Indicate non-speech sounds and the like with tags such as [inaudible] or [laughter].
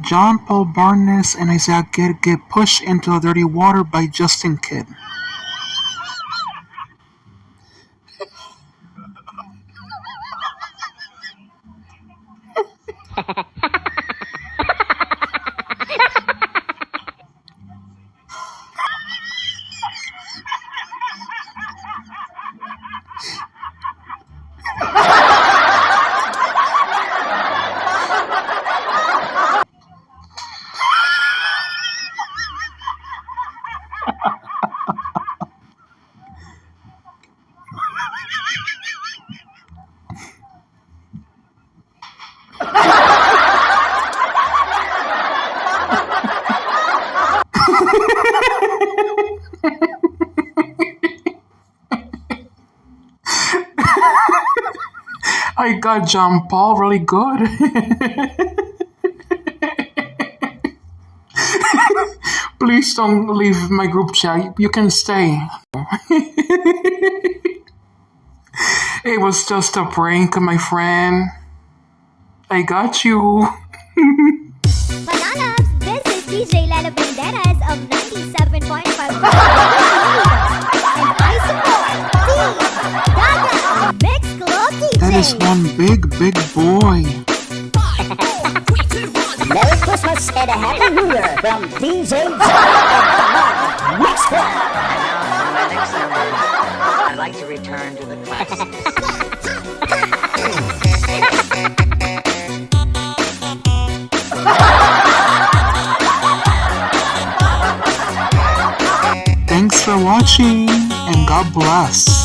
John Paul Barnes and Isaiah Kidd get pushed into the dirty water by Justin Kidd. I got John Paul really good. [laughs] Please don't leave my group chat. You can stay. [laughs] it was just a prank, my friend. I got you. [laughs] Mananabs, this is DJ Lala Banderas of 97.5 Club DJ. That is one big, big boy. Merry Christmas and a Happy New Year from DJ John and the Mix Club. For next number, I'd like to return to the classics. Thanks for watching and God bless.